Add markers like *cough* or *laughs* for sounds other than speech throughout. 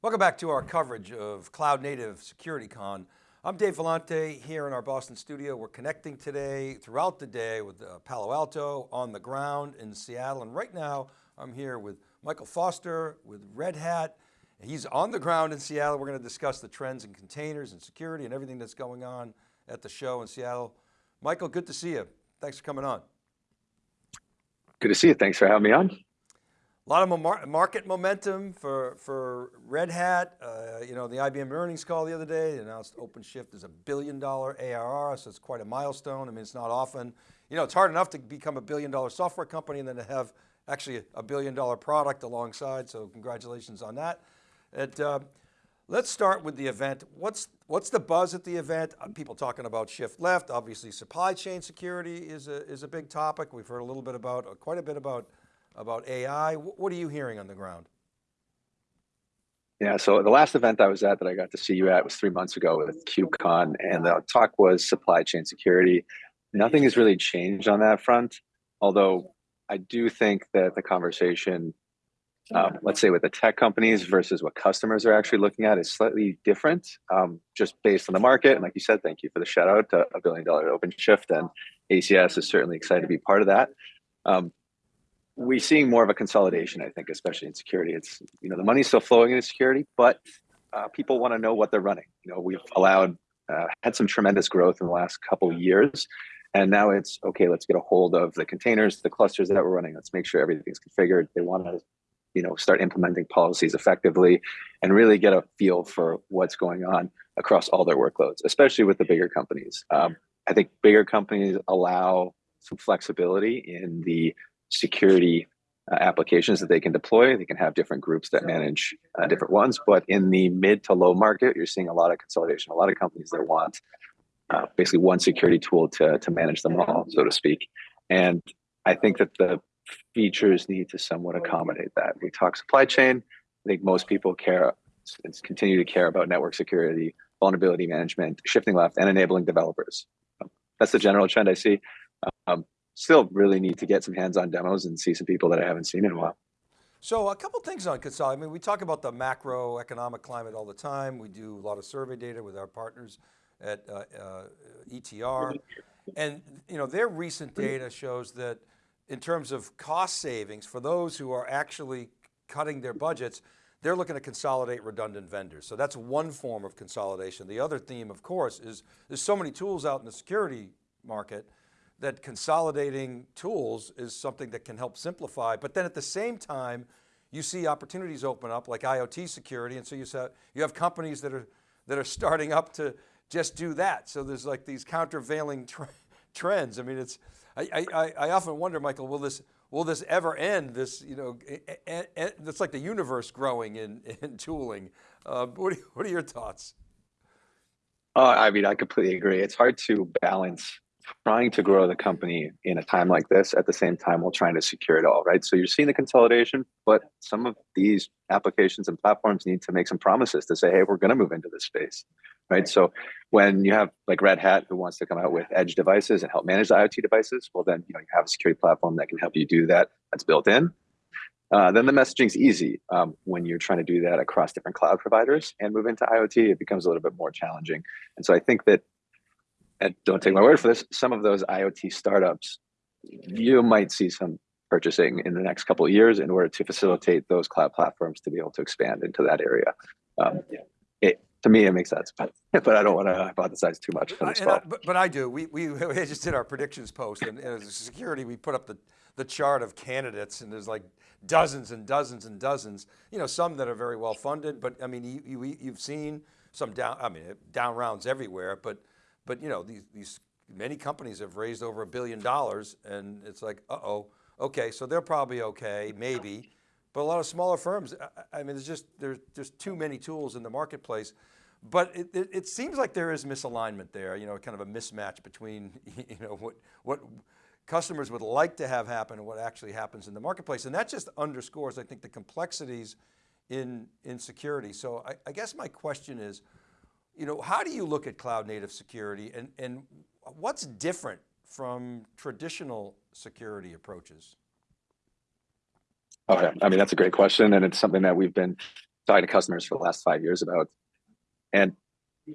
Welcome back to our coverage of Cloud Native Security Con. I'm Dave Vellante here in our Boston studio. We're connecting today throughout the day with uh, Palo Alto on the ground in Seattle. And right now I'm here with Michael Foster with Red Hat. He's on the ground in Seattle. We're going to discuss the trends in containers and security and everything that's going on at the show in Seattle. Michael, good to see you. Thanks for coming on. Good to see you. Thanks for having me on. A lot of market momentum for, for Red Hat. Uh, you know, the IBM earnings call the other day they announced OpenShift is a billion dollar ARR, so it's quite a milestone. I mean, it's not often, you know, it's hard enough to become a billion dollar software company and then to have actually a billion dollar product alongside, so congratulations on that. It, uh, let's start with the event. What's, what's the buzz at the event? Uh, people talking about shift left, obviously supply chain security is a, is a big topic. We've heard a little bit about, quite a bit about about AI. What are you hearing on the ground? Yeah, so the last event I was at that I got to see you at was three months ago with KubeCon, and the talk was supply chain security. Nothing has really changed on that front, although I do think that the conversation, um, let's say with the tech companies versus what customers are actually looking at is slightly different, um, just based on the market. And like you said, thank you for the shout out to a billion dollar OpenShift, and ACS is certainly excited to be part of that. Um, we're seeing more of a consolidation, I think, especially in security. It's, you know, the money's still flowing into security, but uh, people want to know what they're running. You know, we've allowed, uh, had some tremendous growth in the last couple years. And now it's, okay, let's get a hold of the containers, the clusters that we're running. Let's make sure everything's configured. They want to, you know, start implementing policies effectively and really get a feel for what's going on across all their workloads, especially with the bigger companies. Um, I think bigger companies allow some flexibility in the security uh, applications that they can deploy. They can have different groups that manage uh, different ones. But in the mid to low market, you're seeing a lot of consolidation, a lot of companies that want uh, basically one security tool to, to manage them all, so to speak. And I think that the features need to somewhat accommodate that. We talk supply chain. I think most people care, continue to care about network security, vulnerability management, shifting left, and enabling developers. That's the general trend I see. Um, still really need to get some hands-on demos and see some people that I haven't seen in a while. So a couple things on consolidation. I mean, we talk about the macroeconomic climate all the time. We do a lot of survey data with our partners at uh, uh, ETR. And you know, their recent data shows that in terms of cost savings for those who are actually cutting their budgets, they're looking to consolidate redundant vendors. So that's one form of consolidation. The other theme, of course, is there's so many tools out in the security market that consolidating tools is something that can help simplify, but then at the same time, you see opportunities open up like IoT security. And so you, saw, you have companies that are, that are starting up to just do that. So there's like these countervailing tre trends. I mean, it's, I, I, I often wonder, Michael, will this, will this ever end? This, you know, it's like the universe growing in, in tooling. Uh, what, are, what are your thoughts? Uh, I mean, I completely agree. It's hard to balance trying to grow the company in a time like this at the same time while trying to secure it all, right? So you're seeing the consolidation, but some of these applications and platforms need to make some promises to say, hey, we're going to move into this space, right? So when you have like Red Hat who wants to come out with edge devices and help manage the IoT devices, well, then you know you have a security platform that can help you do that. That's built in. Uh, then the messaging's easy um, when you're trying to do that across different cloud providers and move into IoT. It becomes a little bit more challenging. And so I think that and don't take my word for this, some of those IoT startups, you might see some purchasing in the next couple of years in order to facilitate those cloud platforms to be able to expand into that area. Um, it, to me, it makes sense, but, but I don't want to hypothesize too much. I, I, but, but, I do. We, we, *laughs* we just did our predictions post and, and as security, we put up the, the chart of candidates and there's like dozens and dozens and dozens, you know, some that are very well funded, but I mean, you, you, you've seen some down, I mean, down rounds everywhere, but but you know, these, these many companies have raised over a billion dollars and it's like, uh-oh, okay, so they're probably okay, maybe. But a lot of smaller firms, I, I mean, there's just, there's just too many tools in the marketplace. But it, it, it, seems like there is misalignment there, you know, kind of a mismatch between, *laughs* you know, what, what customers would like to have happen and what actually happens in the marketplace. And that just underscores, I think, the complexities in, in security. So I, I guess my question is, you know, how do you look at cloud native security and, and what's different from traditional security approaches? Oh, okay, I mean, that's a great question. And it's something that we've been talking to customers for the last five years about. And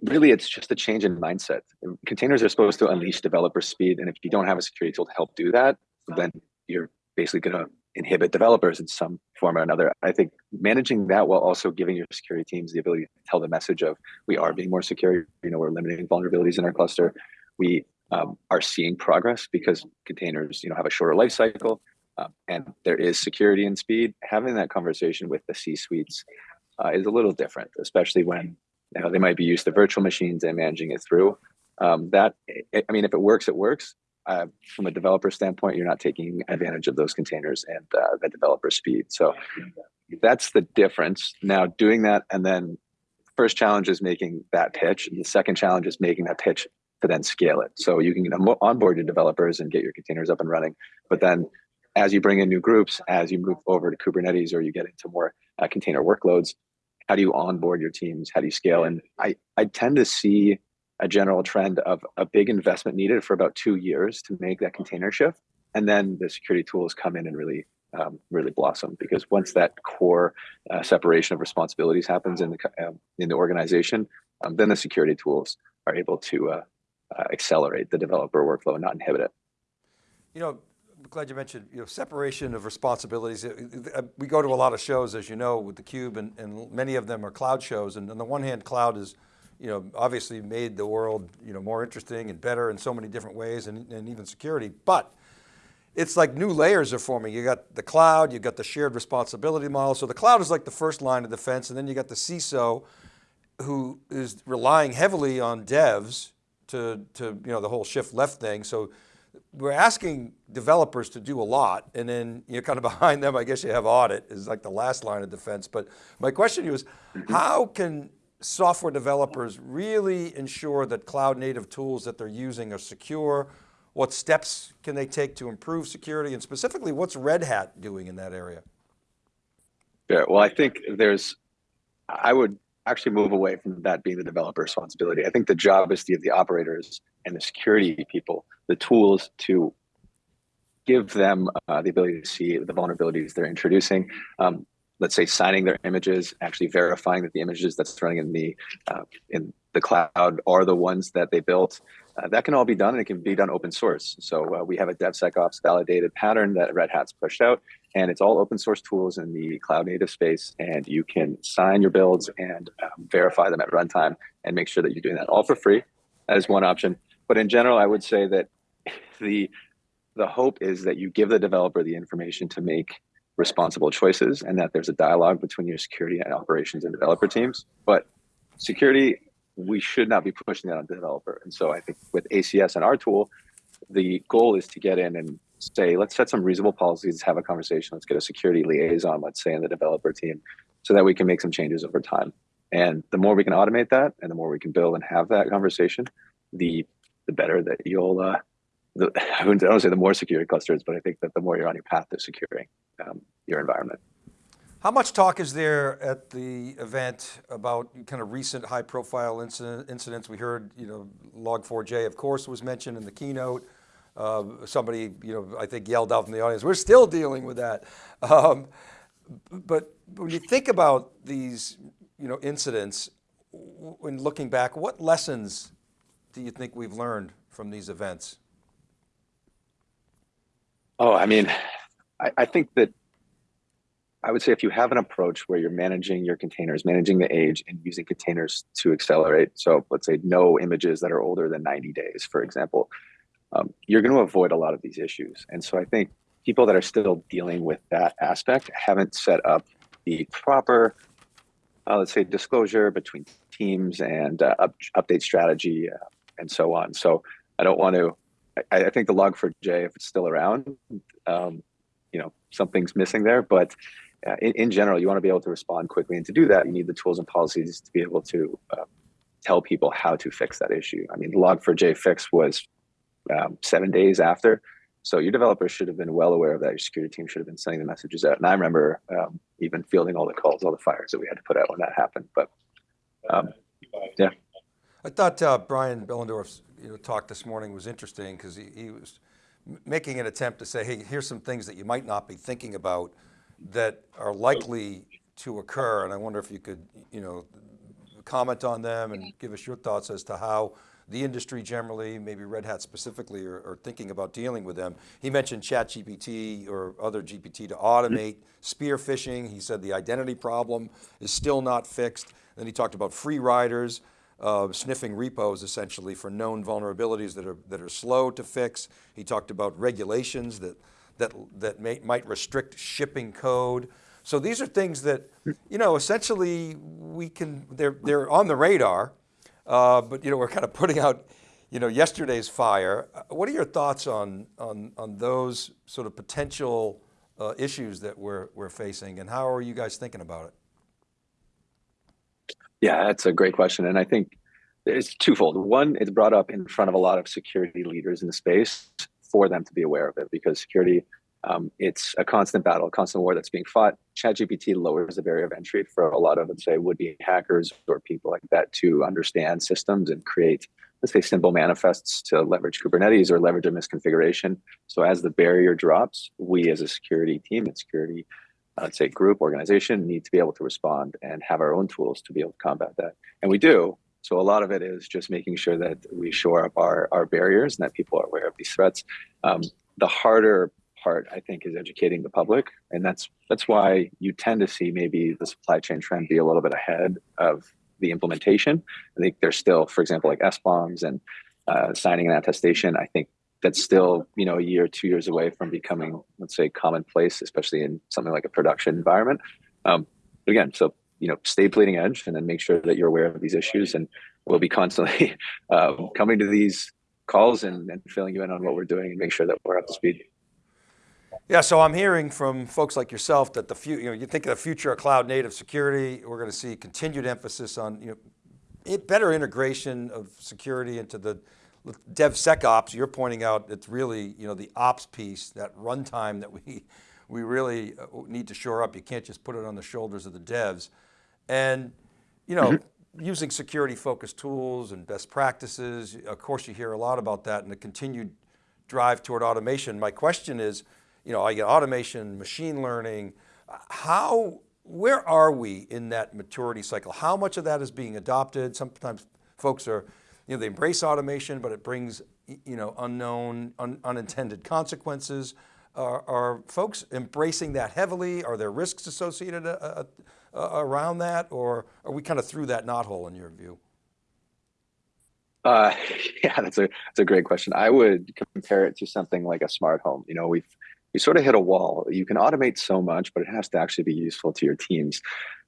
really, it's just a change in mindset. Containers are supposed to unleash developer speed, and if you don't have a security tool to help do that, then you're basically going to inhibit developers in some form or another. I think managing that while also giving your security teams the ability to tell the message of we are being more secure. You know, we're limiting vulnerabilities in our cluster. We um, are seeing progress because containers, you know, have a shorter life cycle, um, and there is security and speed. Having that conversation with the C-suites uh, is a little different, especially when you know, they might be used to virtual machines and managing it through. Um, that I mean, if it works, it works. Uh, from a developer standpoint, you're not taking advantage of those containers and uh, the developer speed. So that's the difference. Now, doing that and then first challenge is making that pitch. And the second challenge is making that pitch to then scale it. So you can onboard your developers and get your containers up and running. But then as you bring in new groups, as you move over to Kubernetes or you get into more uh, container workloads, how do you onboard your teams? How do you scale? And I, I tend to see a general trend of a big investment needed for about two years to make that container shift. And then the security tools come in and really, um, really blossom because once that core uh, separation of responsibilities happens in the, uh, in the organization, um, then the security tools are able to uh, uh, accelerate the developer workflow and not inhibit it. You know, I'm glad you mentioned you know separation of responsibilities. Uh, we go to a lot of shows, as you know, with theCUBE, and, and many of them are cloud shows. And on the one hand, cloud is, you know, obviously made the world you know more interesting and better in so many different ways, and, and even security. But it's like new layers are forming. You got the cloud, you got the shared responsibility model. So the cloud is like the first line of defense, and then you got the CISO, who is relying heavily on devs to, to you know, the whole shift left thing. So we're asking developers to do a lot and then you're kind of *laughs* behind them, I guess you have audit is like the last line of defense. But my question to you is, Mm-hmm. how can software developers really ensure that cloud native tools that they're using are secure? What steps can they take to improve security? And specifically, what's Red Hat doing in that area? Yeah, well, I think there's, I would actually move away from that being the developer responsibility. I think the job is give the operators and the security people the tools to give them uh, the ability to see the vulnerabilities they're introducing. Um, let's say signing their images, actually verifying that the images that's running in the uh, in the cloud are the ones that they built. Uh, that can all be done and it can be done open source. So uh, we have a DevSecOps validated pattern that Red Hat's pushed out and it's all open source tools in the cloud native space. And you can sign your builds and um, verify them at runtime and make sure that you're doing that all for free. That is one option. But in general, I would say that *laughs* the the hope is that you give the developer the information to make responsible choices and that there's a dialogue between your security and operations and developer teams. But security we should not be pushing that on the developer. And so I think with ACS and our tool, the goal is to get in and say, let's set some reasonable policies, have a conversation, let's get a security liaison, let's say in the developer team, so that we can make some changes over time. And the more we can automate that and the more we can build and have that conversation, the the better that you'll uh, the, *sighs* I don't say the more secure clusters, but I think that the more you're on your path to securing um, your environment. How much talk is there at the event about kind of recent high profile incident, incidents? We heard, you know, Log4j of course was mentioned in the keynote. Uh, somebody, you know, I think yelled out from the audience, we're still dealing with that. Um, but when you think about these, you know, incidents, when looking back, what lessons do you think we've learned from these events? Oh, I mean, I, I think that I would say if you have an approach where you're managing your containers, managing the age and using containers to accelerate. So let's say no images that are older than 90 days, for example, um, you're going to avoid a lot of these issues. And so I think people that are still dealing with that aspect haven't set up the proper, uh, let's say, disclosure between teams and uh, up, update strategy uh, and so on. So I don't want to, I, I think the log4j, if it's still around, um, you know, something's missing there, but uh, in, in, general, you want to be able to respond quickly. And to do that, you need the tools and policies to be able to uh, tell people how to fix that issue. I mean, the log4j fix was um, seven days after. So your developers should have been well aware of that. Your security team should have been sending the messages out. And I remember um, even fielding all the calls, all the fires that we had to put out when that happened. But um, yeah. I thought uh, Brian Behlendorf's you know, talk this morning was interesting because he, he was making an attempt to say, hey, here's some things that you might not be thinking about that are likely to occur. And I wonder if you could, you know, comment on them and give us your thoughts as to how the industry generally, maybe Red Hat specifically, are, are thinking about dealing with them. He mentioned ChatGPT or other GPT to automate spear phishing. He said the identity problem is still not fixed. Then he talked about free riders, uh, sniffing repos essentially for known vulnerabilities that are, that are slow to fix. He talked about regulations that, that, that may, might restrict shipping code. So these are things that, you know, essentially we can, they're, they're on the radar, uh, but you know, we're kind of putting out, you know, yesterday's fire. Uh, What are your thoughts on, on, on those sort of potential uh, issues that we're, we're facing and how are you guys thinking about it? Yeah, that's a great question. And I think it's twofold. One, it's brought up in front of a lot of security leaders in the space for them to be aware of it because security, um, it's a constant battle, a constant war that's being fought. ChatGPT lowers the barrier of entry for a lot of, let's say, would-be hackers or people like that to understand systems and create, let's say, simple manifests to leverage Kubernetes or leverage a misconfiguration. So as the barrier drops, we as a security team and security let's say group organization need to be able to respond and have our own tools to be able to combat that. And we do. So a lot of it is just making sure that we shore up our, our barriers and that people are aware of these threats. Um, the harder part i think is educating the public. And that's that's why you tend to see maybe the supply chain trend be a little bit ahead of the implementation. I think there's still for example like SBOMs and uh, signing an attestation. I think that's still you know a year two years away from becoming let's say commonplace especially in something like a production environment. Um, again so you know stay bleeding edge and then make sure that you're aware of these issues and we'll be constantly uh, *laughs* coming to these calls and, and filling you in on what we're doing and make sure that we're up to speed. Yeah, so I'm hearing from folks like yourself that the few, you know, you think of the future of cloud native security, we're going to see continued emphasis on, you know, better integration of security into the DevSecOps. You're pointing out it's really, you know, the ops piece, that runtime that we, we really uh, need to shore up. You can't just put it on the shoulders of the devs. And, you know, using security focused tools and best practices, of course you hear a lot about that and the continued drive toward automation. My question is, you know, I get automation, machine learning, how, where are we in that maturity cycle? How much of that is being adopted? Sometimes folks are, you know, they embrace automation, but it brings, you know, unknown, un, unintended consequences. Are, are, folks embracing that heavily? Are there risks associated uh, uh, around that? Or are we kind of through that knothole in your view? Uh, *laughs* yeah, that's a that's a great question. I would compare it to something like a smart home. You know, we've we sort of hit a wall. You can automate so much, but it has to actually be useful to your teams.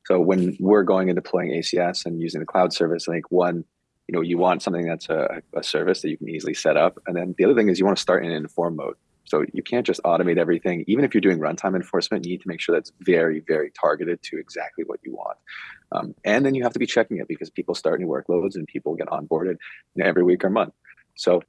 So when we're going and deploying ACS and using the cloud service, I think one, you know, you want something that's a, a service that you can easily set up, and then the other thing is you want to start in an inform mode. So you can't just automate everything. Even if you're doing runtime enforcement, you need to make sure that's very, very targeted to exactly what you want. Um, and then you have to be checking it because people start new workloads and people get onboarded you know, every week or month. So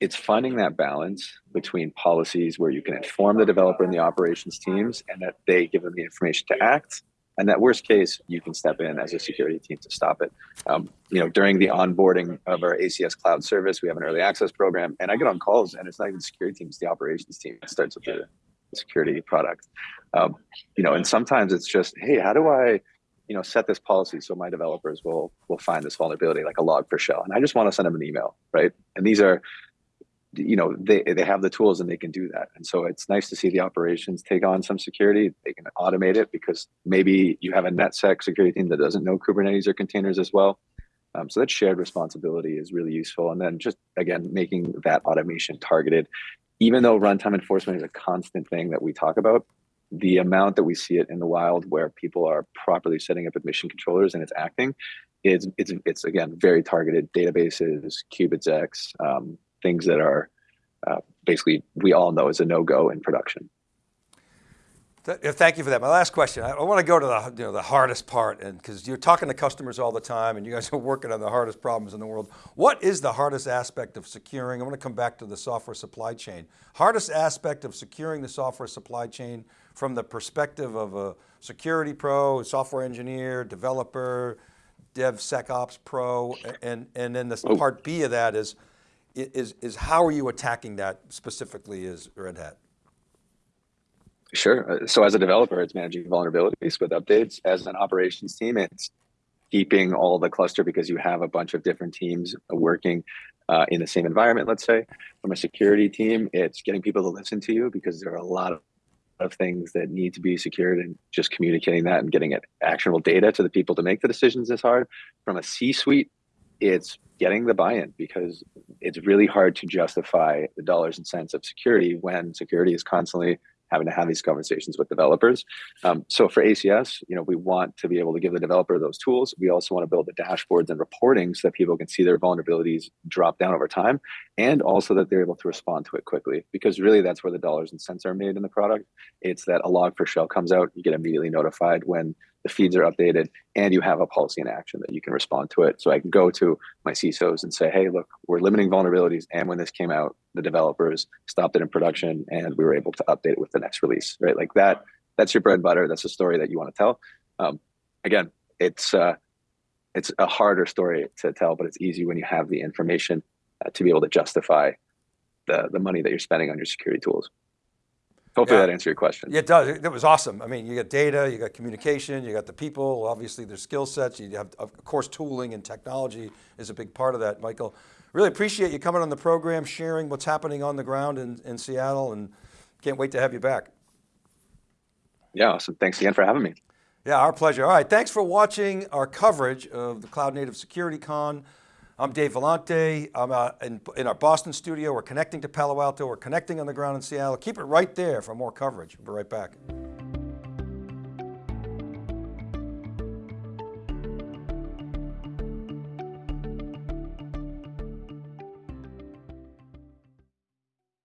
it's finding that balance between policies where you can inform the developer and the operations teams and that they give them the information to act and that worst case you can step in as a security team to stop it. Um, you know during the onboarding of our acs cloud service we have an early access program and i get on calls and it's not even security team it's the operations team it starts with the security product. Um, you know and sometimes it's just hey how do i you know set this policy so my developers will will find this vulnerability like a Log4Shell? And i just want to send them an email right? And these are you know they they have the tools and they can do that. And so it's nice to see the operations take on some security. They can automate it because maybe you have a netsec security team that doesn't know kubernetes or containers as well. Um, so that shared responsibility is really useful. And then just again making that automation targeted. Even though runtime enforcement is a constant thing that we talk about the amount that we see it in the wild where people are properly setting up admission controllers and it's acting it's it's it's again very targeted databases qubitx um, things that are uh, basically we all know is a no-go in production. Thank you for that. My last question, I want to go to the, you know, the hardest part and because you're talking to customers all the time and you guys *laughs* are working on the hardest problems in the world. What is the hardest aspect of securing, I want to come back to the software supply chain. Hardest aspect of securing the software supply chain from the perspective of a security pro, software engineer, developer, DevSecOps pro, and, and then the oh. part B of that is, is, is how are you attacking that specifically as Red Hat? Sure. Uh, So as a developer, it's managing vulnerabilities with updates. As an operations team, it's keeping all the cluster because you have a bunch of different teams working uh, in the same environment, let's say. From a security team, it's getting people to listen to you because there are a lot of, of things that need to be secured and just communicating that and getting it actionable data to the people to make the decisions is hard. From a C-suite, it's getting the buy-in because it's really hard to justify the dollars and cents of security when security is constantly having to have these conversations with developers. Um, so for ACS, you know, we want to be able to give the developer those tools. We also want to build the dashboards and reporting so that people can see their vulnerabilities drop down over time, and also that they're able to respond to it quickly. Because really, that's where the dollars and cents are made in the product. It's that a Log4Shell comes out, you get immediately notified when the feeds are updated, and you have a policy in action that you can respond to it. So I can go to my CISOs and say, hey, look, we're limiting vulnerabilities. And when this came out, the developers stopped it in production and we were able to update it with the next release, right? Like that, that's your bread and butter. That's a story that you want to tell. Um, again, it's, uh, it's a harder story to tell, but it's easy when you have the information uh, to be able to justify the, the money that you're spending on your security tools. Hopefully Yeah. that answers your question. Yeah, it does. It was awesome. I mean, you got data, you got communication, you got the people, obviously their skill sets, you have, of course, tooling and technology is a big part of that, Michael. Really appreciate you coming on the program, sharing what's happening on the ground in, in Seattle and can't wait to have you back. Yeah, awesome. Thanks again for having me. Yeah, our pleasure. All right, thanks for watching our coverage of the Cloud Native Security Con. I'm Dave Vellante. I'm uh, in, in our Boston studio. We're connecting to Palo Alto. We're connecting on the ground in Seattle. Keep it right there for more coverage. We'll be right back.